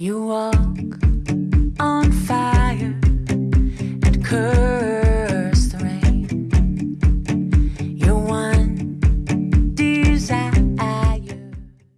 You walk on fire and curve.